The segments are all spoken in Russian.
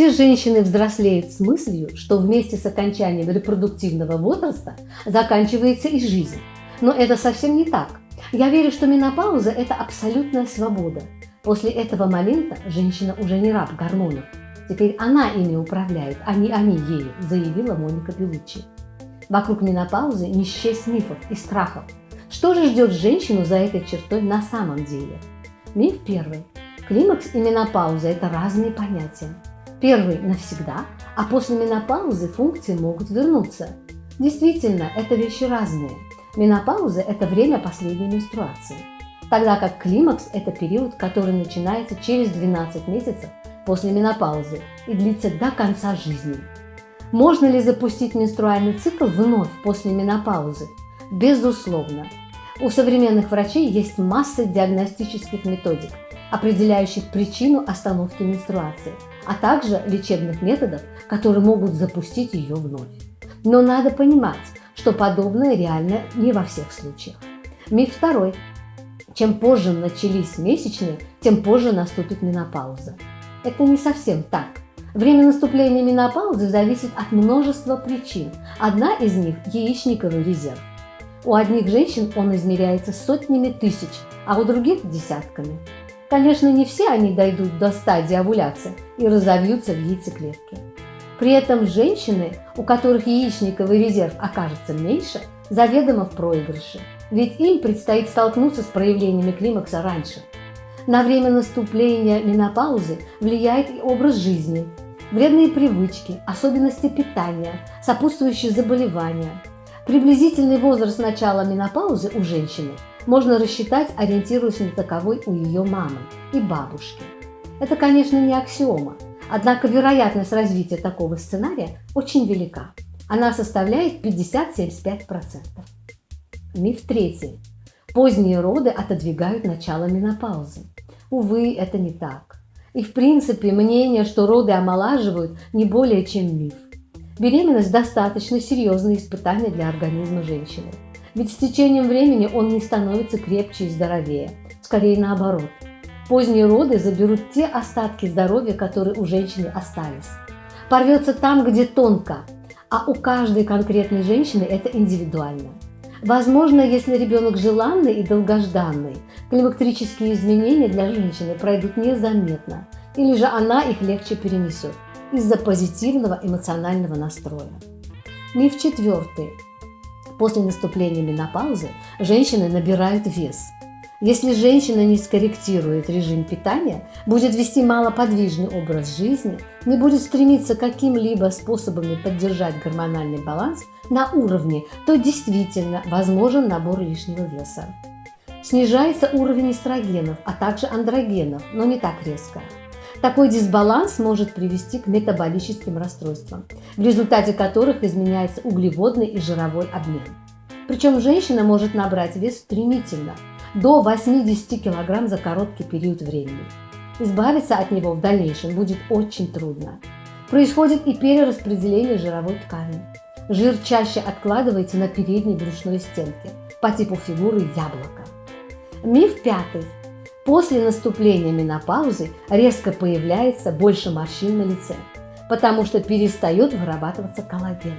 Все женщины взрослеют с мыслью, что вместе с окончанием репродуктивного возраста заканчивается и жизнь. Но это совсем не так. Я верю, что менопауза – это абсолютная свобода. После этого момента женщина уже не раб гормонов. Теперь она ими управляет, а не они ею, заявила Моника Белуччи. Вокруг менопаузы не счесть мифов и страхов. Что же ждет женщину за этой чертой на самом деле? Миф первый. Климакс и менопауза – это разные понятия. Первый – навсегда, а после менопаузы функции могут вернуться. Действительно, это вещи разные. Менопауза – это время последней менструации, тогда как климакс – это период, который начинается через 12 месяцев после менопаузы и длится до конца жизни. Можно ли запустить менструальный цикл вновь после менопаузы? Безусловно. У современных врачей есть масса диагностических методик, определяющих причину остановки менструации, а также лечебных методов, которые могут запустить ее вновь. Но надо понимать, что подобное реально не во всех случаях. Миф второй. Чем позже начались месячные, тем позже наступит менопауза. Это не совсем так. Время наступления менопаузы зависит от множества причин. Одна из них – яичниковый резерв. У одних женщин он измеряется сотнями тысяч, а у других – десятками. Конечно, не все они дойдут до стадии овуляции и разовьются в яйцеклетке. При этом женщины, у которых яичниковый резерв окажется меньше, заведомо в проигрыше, ведь им предстоит столкнуться с проявлениями климакса раньше. На время наступления менопаузы влияет и образ жизни, вредные привычки, особенности питания, сопутствующие заболевания. Приблизительный возраст начала менопаузы у женщины можно рассчитать, ориентируясь на таковой у ее мамы и бабушки. Это, конечно, не аксиома, однако вероятность развития такого сценария очень велика. Она составляет 50-75%. Миф третий. Поздние роды отодвигают начало менопаузы. Увы, это не так. И в принципе мнение, что роды омолаживают, не более чем миф. Беременность – достаточно серьезное испытание для организма женщины. Ведь с течением времени он не становится крепче и здоровее. Скорее наоборот. Поздние роды заберут те остатки здоровья, которые у женщины остались. Порвется там, где тонко, а у каждой конкретной женщины это индивидуально. Возможно, если ребенок желанный и долгожданный, климактерические изменения для женщины пройдут незаметно, или же она их легче перенесет из-за позитивного эмоционального настроя. Миф четвертый. После наступления менопаузы женщины набирают вес. Если женщина не скорректирует режим питания, будет вести малоподвижный образ жизни, не будет стремиться каким-либо способами поддержать гормональный баланс на уровне, то действительно возможен набор лишнего веса. Снижается уровень эстрогенов, а также андрогенов, но не так резко. Такой дисбаланс может привести к метаболическим расстройствам, в результате которых изменяется углеводный и жировой обмен. Причем женщина может набрать вес стремительно – до 80 кг за короткий период времени. Избавиться от него в дальнейшем будет очень трудно. Происходит и перераспределение жировой ткани. Жир чаще откладывается на передней брюшной стенке по типу фигуры яблока. Миф пятый. После наступления менопаузы резко появляется больше морщин на лице, потому что перестает вырабатываться коллаген.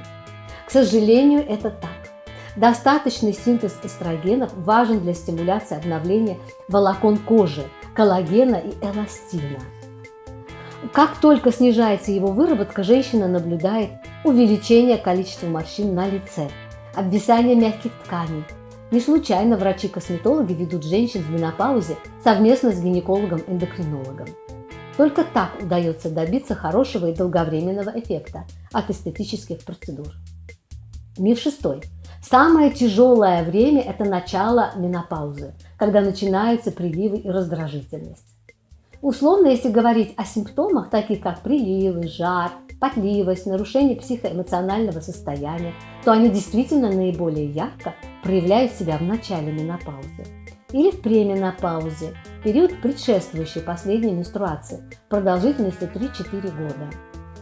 К сожалению, это так. Достаточный синтез эстрогенов важен для стимуляции обновления волокон кожи, коллагена и эластина. Как только снижается его выработка, женщина наблюдает увеличение количества морщин на лице, обвисание мягких тканей. Не случайно врачи-косметологи ведут женщин в менопаузе совместно с гинекологом-эндокринологом. Только так удается добиться хорошего и долговременного эффекта от эстетических процедур. Миф шестой. Самое тяжелое время – это начало менопаузы, когда начинаются приливы и раздражительность. Условно, если говорить о симптомах, таких как приливы, жар, потливость, нарушение психоэмоционального состояния, то они действительно наиболее ярко проявляют себя в начале менопаузы или в пременопаузе, период, предшествующий последней менструации, продолжительностью 3-4 года.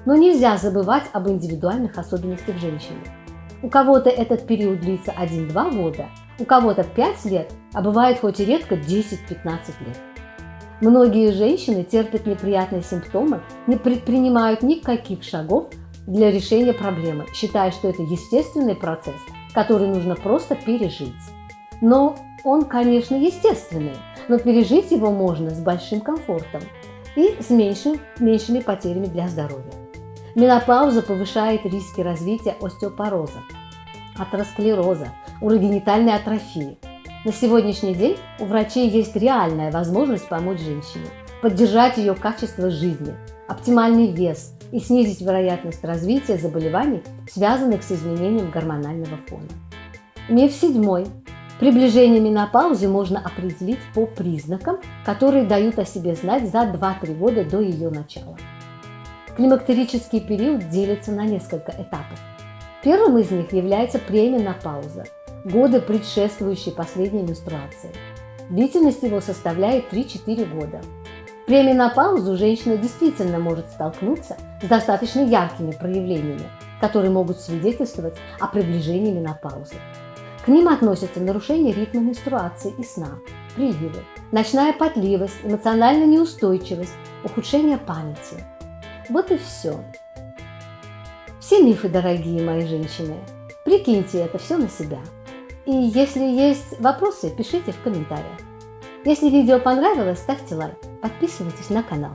Но нельзя забывать об индивидуальных особенностях женщины. У кого-то этот период длится 1-2 года, у кого-то 5 лет, а бывает хоть и редко 10-15 лет. Многие женщины терпят неприятные симптомы, не предпринимают никаких шагов для решения проблемы, считая, что это естественный процесс, который нужно просто пережить. Но он, конечно, естественный, но пережить его можно с большим комфортом и с меньшим, меньшими потерями для здоровья. Менопауза повышает риски развития остеопороза, атеросклероза, урогенитальной атрофии. На сегодняшний день у врачей есть реальная возможность помочь женщине, поддержать ее качество жизни, оптимальный вес и снизить вероятность развития заболеваний, связанных с изменением гормонального фона. Миф седьмой. Приближение менопаузы можно определить по признакам, которые дают о себе знать за 2-3 года до ее начала. Климактерический период делится на несколько этапов. Первым из них является пременопауза – годы, предшествующие последней менструации. Длительность его составляет 3-4 года. В пременопаузу женщина действительно может столкнуться с достаточно яркими проявлениями, которые могут свидетельствовать о приближении менопаузы. К ним относятся нарушение ритма менструации и сна, приливы, ночная потливость, эмоциональная неустойчивость, ухудшение памяти. Вот и все. Все мифы, дорогие мои женщины. Прикиньте это все на себя. И если есть вопросы, пишите в комментариях. Если видео понравилось, ставьте лайк, подписывайтесь на канал.